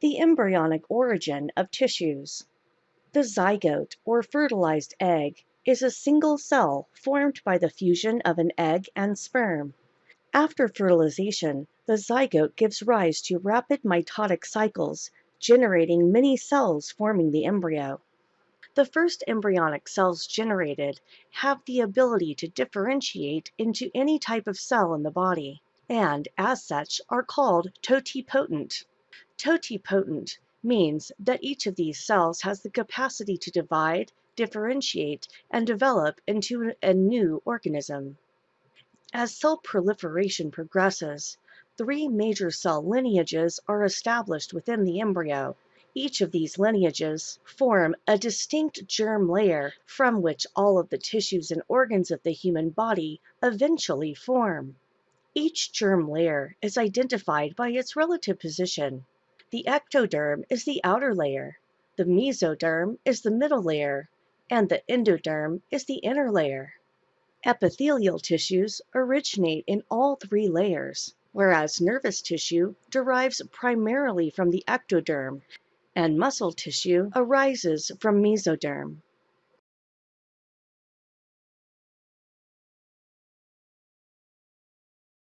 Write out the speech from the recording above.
The embryonic origin of tissues. The zygote, or fertilized egg, is a single cell formed by the fusion of an egg and sperm. After fertilization, the zygote gives rise to rapid mitotic cycles, generating many cells forming the embryo. The first embryonic cells generated have the ability to differentiate into any type of cell in the body, and as such are called totipotent. Totipotent means that each of these cells has the capacity to divide, differentiate, and develop into a new organism. As cell proliferation progresses, three major cell lineages are established within the embryo. Each of these lineages form a distinct germ layer from which all of the tissues and organs of the human body eventually form. Each germ layer is identified by its relative position. The ectoderm is the outer layer, the mesoderm is the middle layer, and the endoderm is the inner layer. Epithelial tissues originate in all three layers, whereas nervous tissue derives primarily from the ectoderm and muscle tissue arises from mesoderm.